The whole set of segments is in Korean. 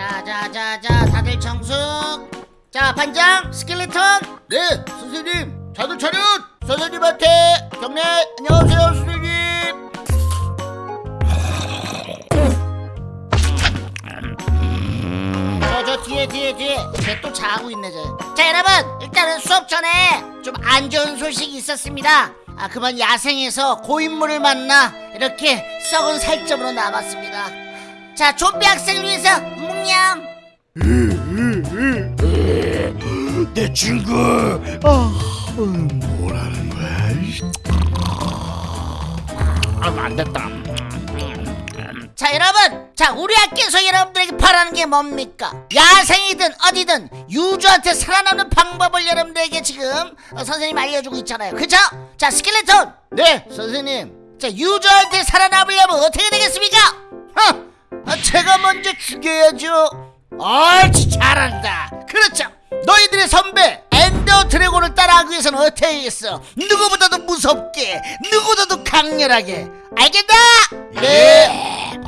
자, 자, 자, 자, 다들 정숙. 자, 반장, 스켈레톤. 네, 선생님. 자들 차렷. 선생님한테 경례. 안녕하세요, 선생님. 저, 저 뒤에, 뒤에, 뒤에. 쟤 또 자고 있네, 저. 자, 여러분, 일단은 수업 전에 좀 안 좋은 소식이 있었습니다. 아, 그만 야생에서 고인물을 만나 이렇게 썩은 살점으로 남았습니다. 자, 좀비 학생을 위해서 묵념. 내 친구. 아, 뭐라는 거야? 아, 안 됐다. 자 여러분 자 우리 학교에서 여러분들에게 바라는 게 뭡니까 야생이든 어디든 유저한테 살아남는 방법을 여러분들에게 지금 어, 선생님 알려주고 있잖아요 그죠? 자 스켈레톤 네, 선생님. 자 유저한테 살아남으려면 어떻게 되겠습니까? 하! 아, 제가 먼저 죽여야죠. 옳지 잘한다 그렇죠 너희들의 선배 엔더 드래곤을 따라하기 위해서는 어떻게 해야겠어 누구보다도 무섭게 누구보다도 강렬하게 알겠다? 네.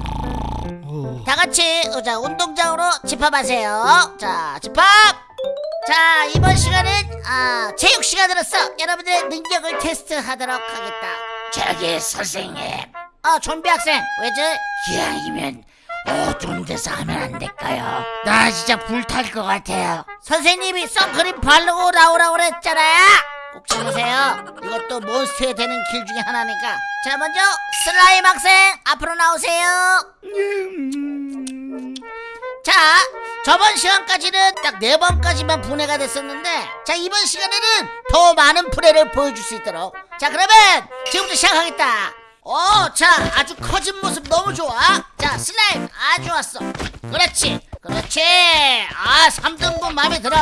다 같이 어, 자 운동장으로 집합하세요. 자 집합. 자 이번 시간은 아 체육 시간으로서 여러분들의 능력을 테스트하도록 하겠다. 저기 선생님 아 좀비 학생 왜죠? 기왕이면 어두운 데서 하면 안 될까요? 나 진짜 불탈 것 같아요 선생님이 선크림 바르고 나오라고 그랬잖아요. 꼭 참으세요. 이것도 몬스터에 되는 길 중에 하나니까. 자 먼저 슬라임 학생 앞으로 나오세요. 자 저번 시간까지는 딱 네 번까지만 분해가 됐었는데 자 이번 시간에는 더 많은 분해를 보여줄 수 있도록 자 그러면 지금부터 시작하겠다 어자 아주 커진 모습 너무 좋아. 자 슬라임 아주 좋았어. 그렇지 그렇지. 아 3등분 마음에 들어.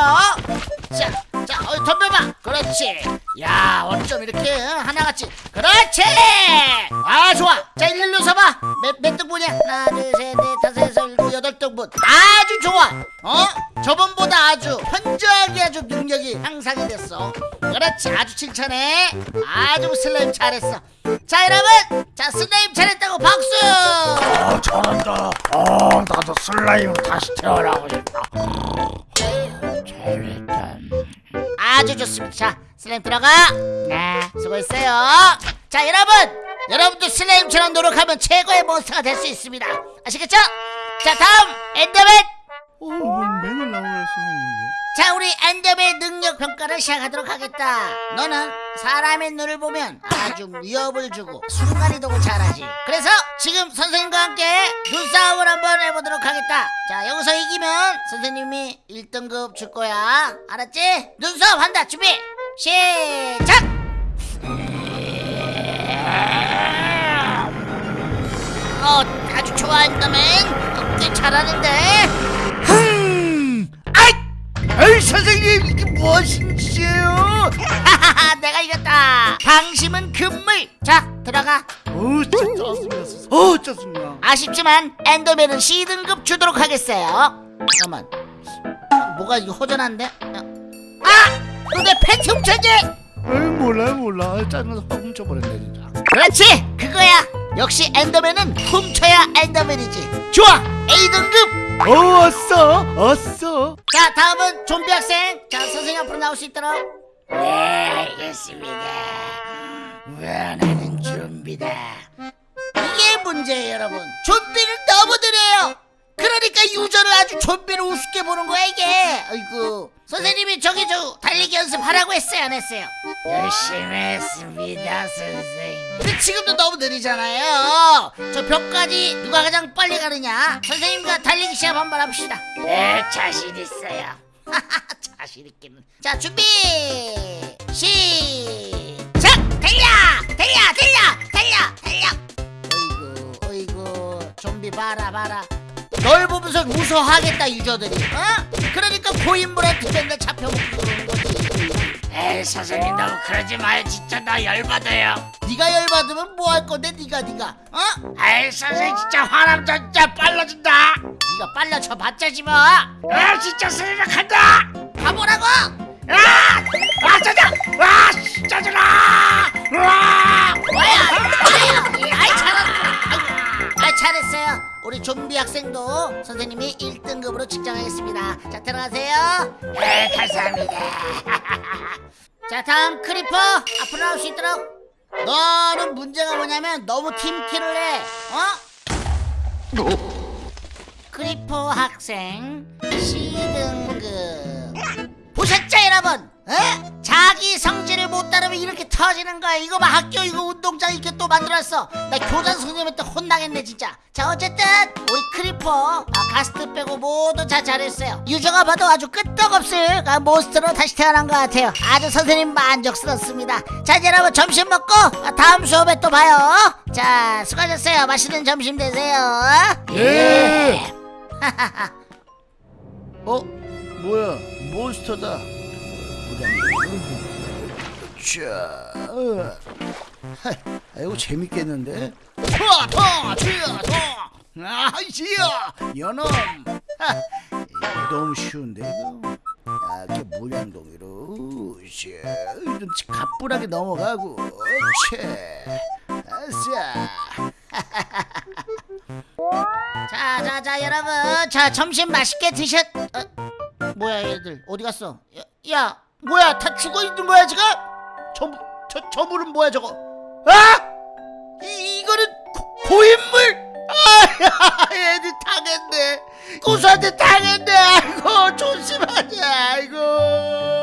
자 자 어, 덤벼봐. 그렇지. 야 어쩜 이렇게 어, 하나같이. 그렇지. 아 좋아. 자 일일로 서봐. 몇, 몇 등분이야? 하나 둘 셋 넷 다섯 여섯 일곱 여덟 등분. 아주 좋아. 어? 저번보다 아주 현저하게 아주 능력이 향상이 됐어 그렇지 아주 칭찬해 아주 슬라임 잘했어 자 여러분 자 슬라임 잘했다고 박수 아, 잘한다. 아, 나도 슬라임 다시 태어나고 싶다. 잘했다 아주 좋습니다. 자, 슬라임 들어가. 네, 수고했어요. 자, 여러분, 여러분도 슬라임처럼 노력하면 최고의 몬스터가 될 수 있습니다. 아시겠죠? 자, 다음 엔더맨. 어, 뭔 맨날 나오네, 선생님도. 자, 우리 엔더맨 능력 평가를 시작하도록 하겠다. 너는 사람의 눈을 보면 아주 위협을 주고 순간이동을 잘하지. 그래서 지금 선생님과 함께 눈싸움을 한번 해보도록 하겠다. 자, 여기서 이기면 선생님이 1등급 줄 거야. 알았지? 눈싸움 한다. 준비. 시작. 어, 아주 좋아 엔더맨. 어, 꽤 잘하는데. 아이, 선생님, 이게 무엇인 짓이에요? 하하하 내가 이겼다 방심은 금물 자 들어가 어, 진짜 짜증났어. 어, 짜증나. 아쉽지만 엔더맨은 C등급 주도록 하겠어요 잠깐만 뭐가 이거 허전한데 아! 너 내 팬티 훔쳤지? 에이, 몰라, 몰라. 짜증나서 확 훔쳐버렸네, 진짜. 그렇지 그거야 역시 엔더맨은 훔쳐야 엔더맨이지. 좋아! A등급! 어, 왔어, 왔어. 자 다음은 좀비 학생. 자 선생님 앞으로 나올 수 있도록. 네 알겠습니다. 원하는 준비다. 이게 문제예요 여러분. 좀비를 느려요 그러니까 유저를 아주 좀비를 우습게 보는 거야 이게. 아이고. 선생님이 저기 저 달리기 연습하라고 했어요 안 했어요? 열심히 했습니다 선생님. 근데 지금도 너무 느리잖아요. 저 벽까지 누가 가장 빨리 가느냐? 선생님과 달리기 시합 한번 합시다. 네 자신 있어요. 자신 있기는. 자 준비! 시작! 달려! 달려! 달려! 달려! 달려! 어이구 어이구. 좀비 봐라 봐라 널 보면서 웃어하겠다 유저들이 어? 그러니까 고인물한테 맨날 잡혀먹고 그러는 거지 에이 선생님 너무 그러지 마요 진짜 나 열받아요 네가 열받으면 뭐 할 건데 네가 네가 어? 에이 선생님 진짜 저 진짜 빨라진다 네가 빨라쳐 봤자지 뭐아아 진짜 간다 가보라고 아! 아 짜증! 아 씨, 짜증나! 아 우리 학생도 선생님이 1등급으로 측정하겠습니다. 자 들어가세요. 네 감사합니다. 자 다음 크리퍼 앞으로 나올 수 있도록. 너는 문제가 뭐냐면 너무 team kill을 해. 어? 크리퍼 학생 C등급. 보셨죠 여러분? 에? 자기 성질을 못 따르면 이렇게 터지는 거야 이거 봐 학교 이거 운동장 이렇게 또 만들었어 나 교장 선생님한테 혼나겠네 진짜 자 어쨌든 우리 크리퍼 아, 가스트 빼고 모두 다 잘했어요 유저가 봐도 아주 끄떡없을 아, 몬스터로 다시 태어난 것 같아요 아주 선생님 만족스럽습니다 자 이제 여러분 점심 먹고 아, 다음 수업에 또 봐요 자 수고하셨어요 맛있는 점심 되세요 예. 어? 뭐야? 몬스터다. 자, 어. 하, 이거 재밌겠는데? 더, 더, 지어, 더. 아, 지어, 연엄. 하, 이거 너무 쉬운데 이거. 아, 이렇게 물량동이로, 자, 좀 가뿐하게 넘어가고, 채, 아싸. 자, 자, 자, 여러분, 자, 점심 맛있게 드셨. 어, 뭐야, 얘들 어디 갔어? 야, 야, 뭐야 다 죽어 있는 거야 지금? 저, 저, 저 물은 뭐야 저거? 아! 이, 이거는 고, 고인물! 아, 애들 당했네. 고수한테 당했네. 아이고 조심하자. 아이고.